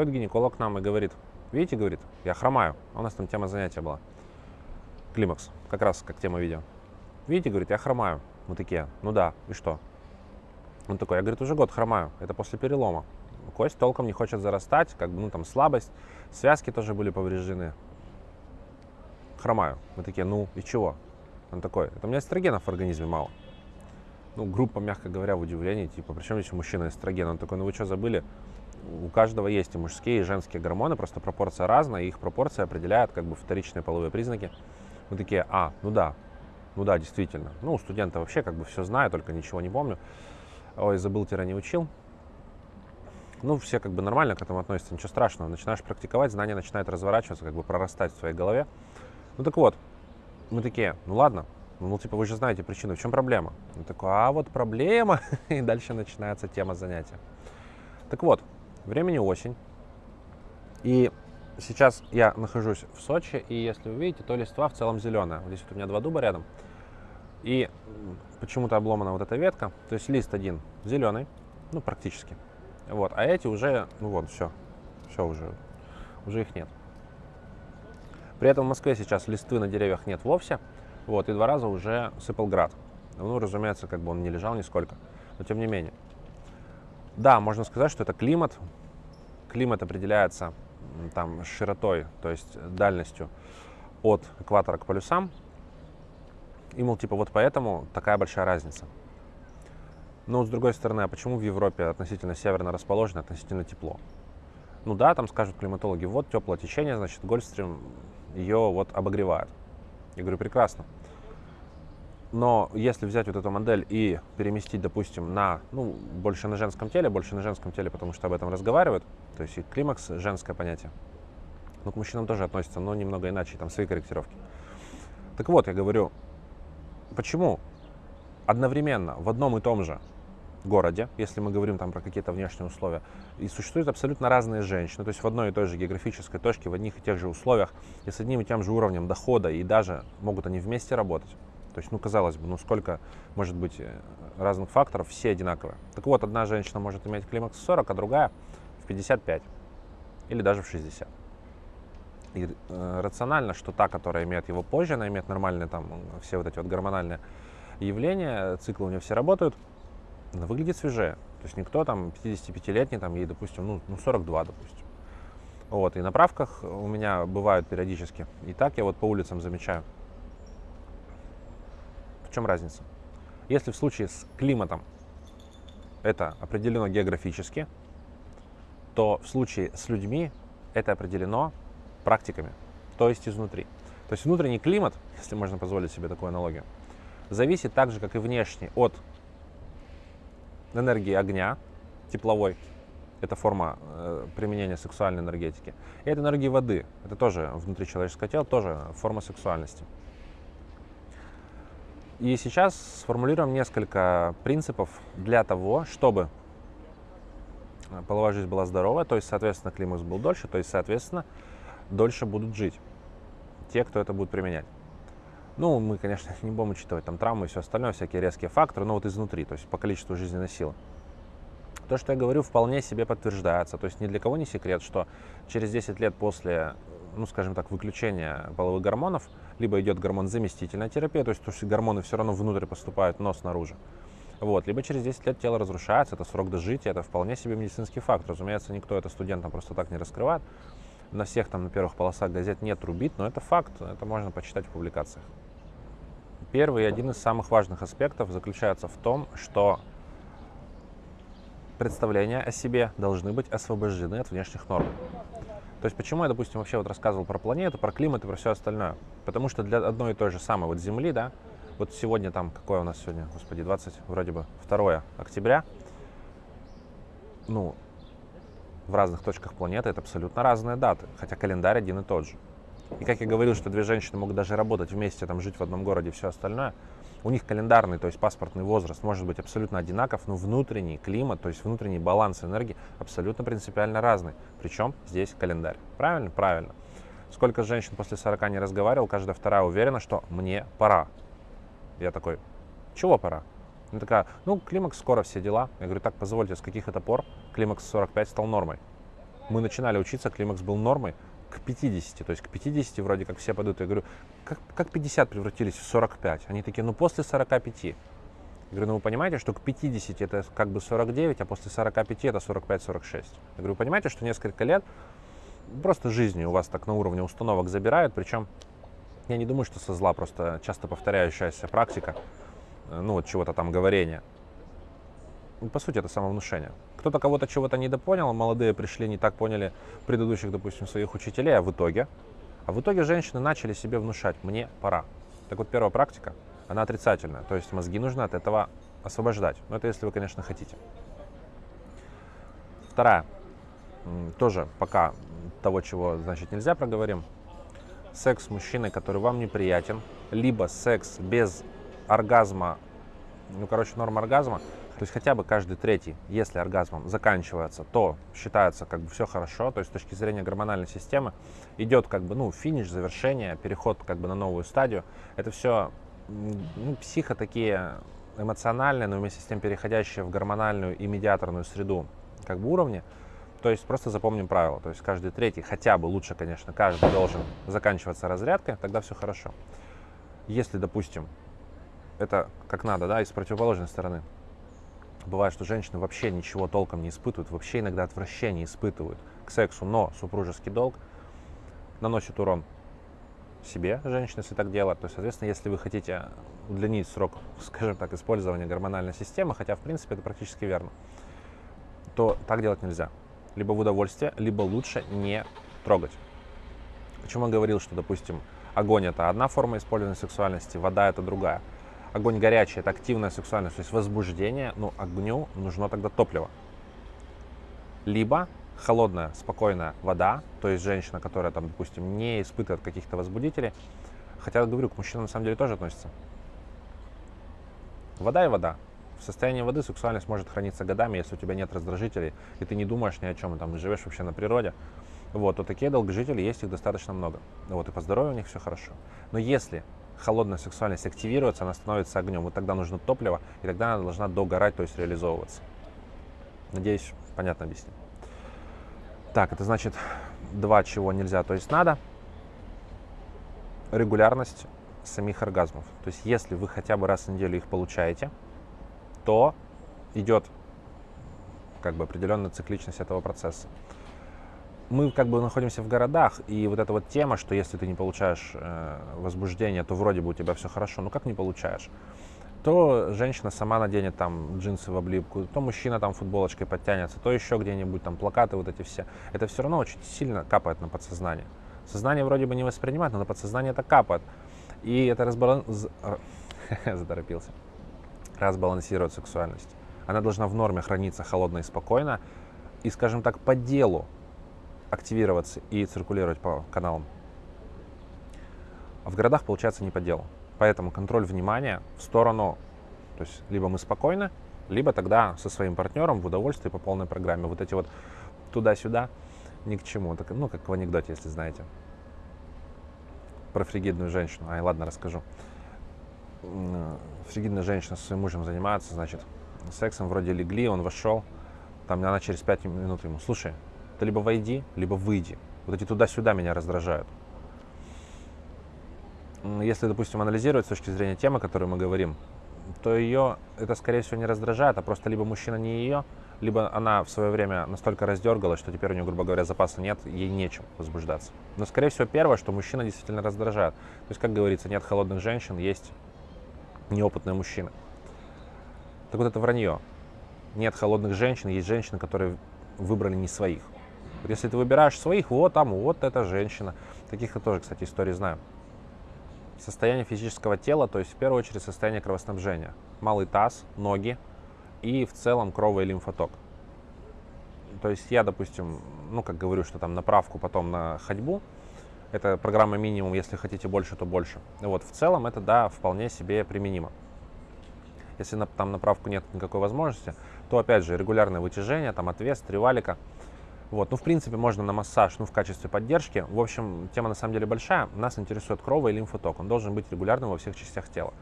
Приходит гинеколог к нам и говорит, видите, говорит, я хромаю. А у нас там тема занятия была. Климакс, как раз как тема видео. Видите, говорит, я хромаю. Мы такие, ну да, и что? Он такой, я, говорит, уже год хромаю, это после перелома. Кость толком не хочет зарастать, как бы, ну, там, слабость, связки тоже были повреждены. Хромаю. Мы такие, ну, и чего? Он такой, это у меня эстрогенов в организме мало. Ну, группа, мягко говоря, в удивлении, типа, причем здесь у мужчины эстроген? Он такой, ну вы что, забыли? У каждого есть и мужские, и женские гормоны, просто пропорция разная, и их пропорция определяет как бы вторичные половые признаки. Мы такие, а, ну да, ну да, действительно. Ну, у студента вообще как бы все знаю, только ничего не помню. Ой, забыл-не учил. Ну, все как бы нормально к этому относятся, ничего страшного. Начинаешь практиковать, знания начинают разворачиваться, как бы прорастать в своей голове. Ну так вот, мы такие, ну ладно, ну типа вы же знаете причину, в чем проблема? Он такой, а вот проблема, и дальше начинается тема занятия. Так вот, времени осень, и сейчас я нахожусь в Сочи, и если вы видите, то листва в целом зеленая. Здесь вот у меня два дуба рядом, и почему-то обломана вот эта ветка, то есть лист один зеленый, ну практически, вот, а эти уже, ну вот, все, все уже, уже их нет. При этом в Москве сейчас листвы на деревьях нет вовсе, вот, и два раза уже сыпал град. Ну, разумеется, как бы он не лежал нисколько, но тем не менее. Да, можно сказать, что это климат. Климат определяется там широтой, то есть дальностью от экватора к полюсам. И, мол, типа, вот поэтому такая большая разница. Но, с другой стороны, а почему в Европе относительно северно расположено, относительно тепло? Ну да, там скажут климатологи, вот теплое течение, значит, Гольфстрим ее вот обогревает. Я говорю, прекрасно. Но если взять вот эту модель и переместить, допустим, на, ну, больше на женском теле, больше на женском теле, потому что об этом разговаривают, то есть и климакс – женское понятие, ну, к мужчинам тоже относится, но немного иначе, там свои корректировки. Так вот, я говорю, почему одновременно в одном и том же городе, если мы говорим там про какие-то внешние условия, и существуют абсолютно разные женщины, то есть в одной и той же географической точке, в одних и тех же условиях, и с одним и тем же уровнем дохода, и даже могут они вместе работать. То есть, ну, казалось бы, ну, сколько может быть э, разных факторов, все одинаковые. Так вот, одна женщина может иметь климакс в 40, а другая в 55 или даже в 60. И э, рационально, что та, которая имеет его позже, она имеет нормальные там все вот эти вот гормональные явления, циклы у нее все работают, она выглядит свежее. То есть никто там 55-летний, там ей, допустим, ну, ну 42, допустим. Вот, и на правках у меня бывают периодически. И так я вот по улицам замечаю. В чем разница? Если в случае с климатом это определено географически, то в случае с людьми это определено практиками, то есть изнутри. То есть внутренний климат, если можно позволить себе такую аналогию, зависит так же, как и внешний, от энергии огня, тепловой, это форма э, применения сексуальной энергетики, и от энергии воды, это тоже внутри человеческого тела, тоже форма сексуальности. И сейчас сформулируем несколько принципов для того, чтобы половая жизнь была здоровая, то есть, соответственно, климакс был дольше, то есть, соответственно, дольше будут жить те, кто это будет применять. Ну, мы, конечно, не будем учитывать там травмы и все остальное, всякие резкие факторы, но вот изнутри, то есть по количеству жизненной силы. То, что я говорю, вполне себе подтверждается. То есть ни для кого не секрет, что через 10 лет после, ну, скажем так, выключения половых гормонов, либо идет гормон-заместительная терапия, то есть, то есть гормоны все равно внутрь поступают, но снаружи. Вот. Либо через 10 лет тело разрушается, это срок дожития, это вполне себе медицинский факт. Разумеется, никто это студентам просто так не раскрывает. На всех там на первых полосах газет нет рубит, но это факт, это можно почитать в публикациях. Первый и один из самых важных аспектов заключается в том, что представления о себе должны быть освобождены от внешних норм. То есть почему я, допустим, вообще вот рассказывал про планету, про климат и про все остальное? Потому что для одной и той же самой вот Земли, да, вот сегодня там, какое у нас сегодня, господи, 20, вроде бы 2 октября, ну, в разных точках планеты это абсолютно разные даты, хотя календарь один и тот же. И как я говорил, что две женщины могут даже работать вместе, там, жить в одном городе и все остальное, у них календарный, то есть паспортный возраст может быть абсолютно одинаков, но внутренний климат, то есть внутренний баланс энергии абсолютно принципиально разный. Причем здесь календарь. Правильно? Правильно. Сколько женщин после 40 не разговаривал, каждая вторая уверена, что мне пора. Я такой, чего пора? Она такая, ну, климакс скоро, все дела. Я говорю, так, позвольте, с каких это пор климакс 45 стал нормой? Мы начинали учиться, климакс был нормой к 50. То есть к 50 вроде как все пойдут. Я говорю, как, как 50 превратились в 45? Они такие, ну после 45. Я говорю, ну вы понимаете, что к 50 это как бы 49, а после 45 это 45-46. Я говорю, вы понимаете, что несколько лет просто жизни у вас так на уровне установок забирают, причем я не думаю, что со зла, просто часто повторяющаяся практика, э, ну вот чего-то там говорения. По сути, это самовнушение. Кто-то кого-то чего-то недопонял, молодые пришли, не так поняли предыдущих, допустим, своих учителей, а в итоге, а в итоге женщины начали себе внушать, мне пора. Так вот, первая практика, она отрицательная, то есть мозги нужно от этого освобождать. Но это если вы, конечно, хотите. Вторая, тоже пока того, чего, значит, нельзя проговорим. Секс с мужчиной, который вам неприятен, либо секс без оргазма, ну, короче, норм оргазма, то есть хотя бы каждый третий, если оргазмом заканчивается, то считается как бы все хорошо. То есть с точки зрения гормональной системы идет как бы, ну, финиш, завершение, переход как бы на новую стадию. Это все ну, психо такие эмоциональные, но вместе с тем переходящие в гормональную и медиаторную среду как бы уровни. То есть просто запомним правило. То есть каждый третий, хотя бы лучше, конечно, каждый должен заканчиваться разрядкой, тогда все хорошо. Если, допустим, это как надо, да, из противоположной стороны, Бывает, что женщины вообще ничего толком не испытывают, вообще иногда отвращение испытывают к сексу, но супружеский долг наносит урон себе, женщины, если так делать. То есть, соответственно, если вы хотите удлинить срок, скажем так, использования гормональной системы, хотя, в принципе, это практически верно, то так делать нельзя. Либо в удовольствие, либо лучше не трогать. Почему я говорил, что, допустим, огонь это одна форма использования сексуальности, вода это другая. Огонь горячий, это активная сексуальность, то есть возбуждение, ну, огню нужно тогда топливо. Либо холодная, спокойная вода, то есть женщина, которая там, допустим, не испытывает каких-то возбудителей, хотя, говорю, к мужчинам на самом деле тоже относится. Вода и вода. В состоянии воды сексуальность может храниться годами, если у тебя нет раздражителей, и ты не думаешь ни о чем, там, живешь вообще на природе. Вот, то такие долгожители, есть их достаточно много. Вот, и по здоровью у них все хорошо. Но если холодная сексуальность активируется, она становится огнем. Вот тогда нужно топливо, и тогда она должна догорать, то есть реализовываться. Надеюсь, понятно объяснил. Так, это значит два, чего нельзя, то есть надо. Регулярность самих оргазмов. То есть если вы хотя бы раз в неделю их получаете, то идет как бы определенная цикличность этого процесса мы как бы находимся в городах, и вот эта вот тема, что если ты не получаешь э, возбуждение, то вроде бы у тебя все хорошо, ну как не получаешь? То женщина сама наденет там джинсы в облипку, то мужчина там футболочкой подтянется, то еще где-нибудь там плакаты вот эти все. Это все равно очень сильно капает на подсознание. Сознание вроде бы не воспринимает, но на подсознание это капает. И это разбалан... заторопился. Разбалансирует сексуальность. Она должна в норме храниться холодно и спокойно. И, скажем так, по делу активироваться и циркулировать по каналам. В городах получается не по делу. Поэтому контроль внимания в сторону, то есть либо мы спокойны, либо тогда со своим партнером в удовольствие по полной программе. Вот эти вот туда-сюда ни к чему. Так, ну, как в анекдоте, если знаете. Про фригидную женщину. Ай, ладно, расскажу. Фригидная женщина со своим мужем занимается, значит, сексом вроде легли, он вошел, там она через пять минут ему, слушай, ты либо войди, либо выйди. Вот эти туда-сюда меня раздражают. Если, допустим, анализировать с точки зрения темы, о которой мы говорим, то ее это, скорее всего, не раздражает, а просто либо мужчина не ее, либо она в свое время настолько раздергалась, что теперь у нее, грубо говоря, запаса нет, ей нечем возбуждаться. Но, скорее всего, первое, что мужчина действительно раздражает. То есть, как говорится, нет холодных женщин, есть неопытные мужчины. Так вот, это вранье. Нет холодных женщин, есть женщины, которые выбрали не своих. Если ты выбираешь своих, вот там, вот эта женщина. Таких я тоже, кстати, истории знаю. Состояние физического тела, то есть в первую очередь состояние кровоснабжения. Малый таз, ноги и в целом крово- и лимфоток. То есть я, допустим, ну, как говорю, что там направку потом на ходьбу, это программа минимум, если хотите больше, то больше. Вот, в целом это, да, вполне себе применимо. Если на, там направку нет никакой возможности, то, опять же, регулярное вытяжение, там отвес, тривалика – вот, ну, в принципе, можно на массаж, ну, в качестве поддержки. В общем, тема на самом деле большая. Нас интересует крово и лимфоток. Он должен быть регулярным во всех частях тела.